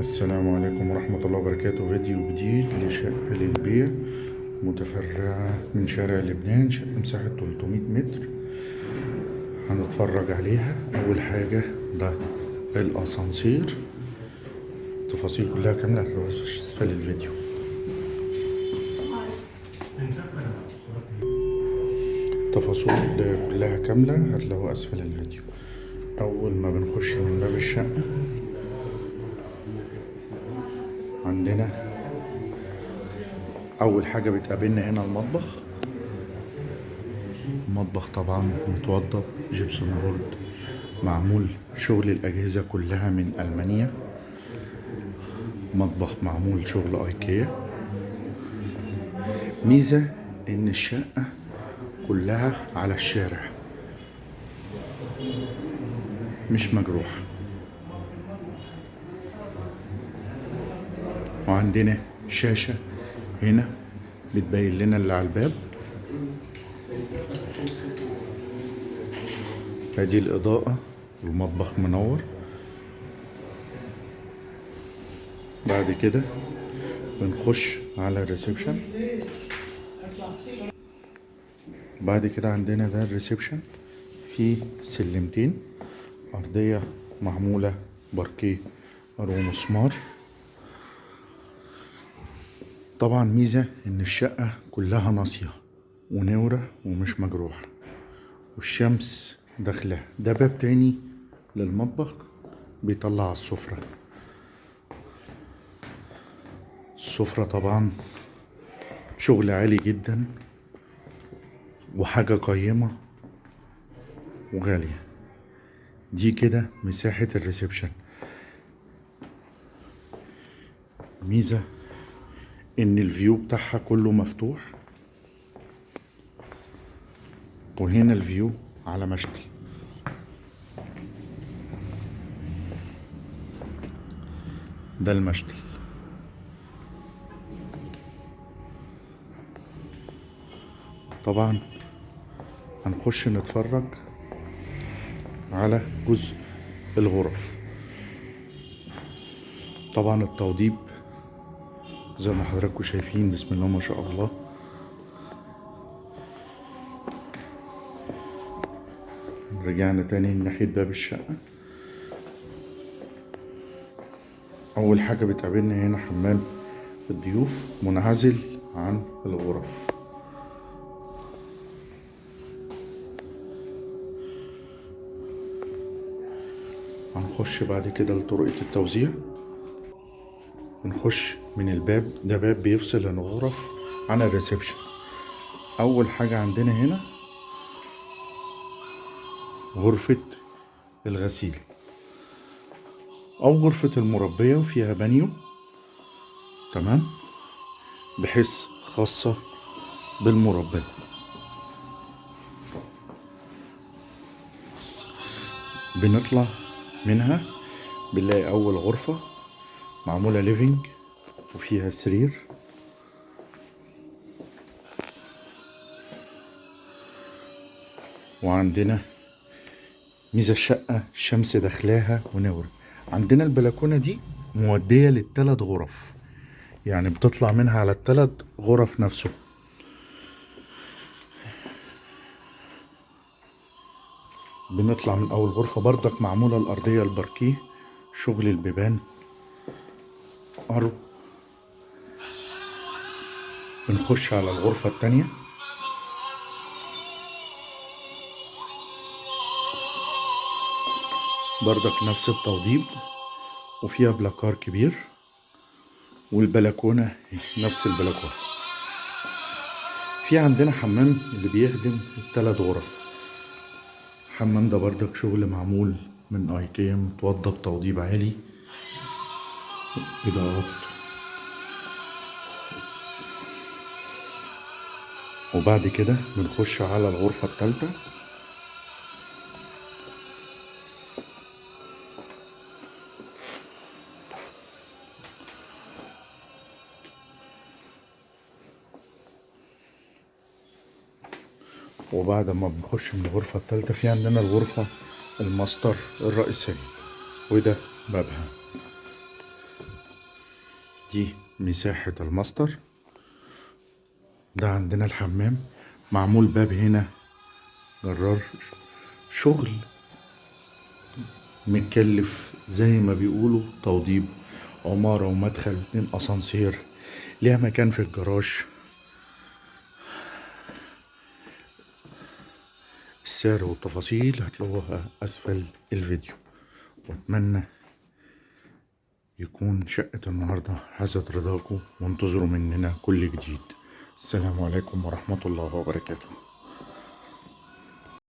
السلام عليكم ورحمة الله وبركاته. فيديو جديد لشقة للبيع متفرعة من شارع لبنان شقة مساحة 300 متر. هنتفرج عليها. أول حاجة ده الأسانسير. التفاصيل كلها كاملة هتلاقوها في أسفل الفيديو التفاصيل كلها كاملة هتلاقوها أسفل الفيديو أول ما بنخش من باب الشقة عندنا. أول حاجة بتقابلنا هنا المطبخ. المطبخ طبعا متوضب جبسون بورد معمول شغل الأجهزة كلها من ألمانيا. مطبخ معمول شغل أيكيا. ميزة إن الشقة كلها على الشارع. مش مجروحة. وعندنا شاشة هنا بتبين لنا اللي على الباب. أدي الإضاءة المطبخ منور. بعد كده بنخش على ال reception. بعد كده عندنا ده ال reception. فيه سلمتين. أرضية معمولة باركيه ومسمار طبعا ميزة إن الشقة كلها ناصية ومنورة ومش مجروحة. والشمس داخلة. ده باب تاني للمطبخ بيطلع على السفرة. السفرة طبعا شغل عالي جدا وحاجة قيمة وغالية. دي كده مساحة ال reception. ميزة إن ال view بتاعها كله مفتوح. وهنا ال view على مشتل ده المشتل طبعا هنخش نتفرج على جزء الغرف. طبعا التوضيب زي ما حضراتكم شايفين بسم الله ما شاء الله. رجعنا تاني ناحية باب الشقة. أول حاجة بتقابلنا هنا حمام الضيوف منعزل عن الغرف. هنخش بعد كده لطرقة التوزيع. بنخش من الباب. ده باب بيفصل الغرف عن الريسبشن. أول حاجة عندنا هنا غرفة الغسيل. أو غرفة المربية وفيها بانيو. تمام؟ بحيث خاصة بالمربية بنطلع منها بنلاقي أول غرفة معمولة living وفيها سرير. وعندنا ميزة الشقة الشمس داخلاها ونور. عندنا البلكونة دي مودية للتلات غرف. يعني بتطلع منها على التلات غرف نفسه. بنطلع من أول غرفة بردك معمولة الأرضية الباركيه شغل البيبان أرو بنخش على الغرفة التانية. بردك نفس التوضيب وفيها بلاكار كبير والبلكونة نفس البلكونة. في عندنا حمام اللي بيخدم التلات غرف. الحمام ده بردك شغل معمول من ايكيا متوضب توضيب عالي إضاءات وبعد كده بنخش على الغرفة التالتة. وبعد ما بنخش من الغرفة التالتة في عندنا الغرفة الماستر الرئيسية. وده بابها. دي مساحة الماستر. ده عندنا الحمام معمول باب هنا. جرار. شغل. متكلف زي ما بيقولوا توضيب. عمارة ومدخل اتنين أسانسير. ليها مكان في الجراج. السعر والتفاصيل هتلاقوها أسفل الفيديو. وأتمنى يكون شقة النهاردة حازت رضاكم وانتظروا مننا كل جديد. السلام عليكم ورحمة الله وبركاته.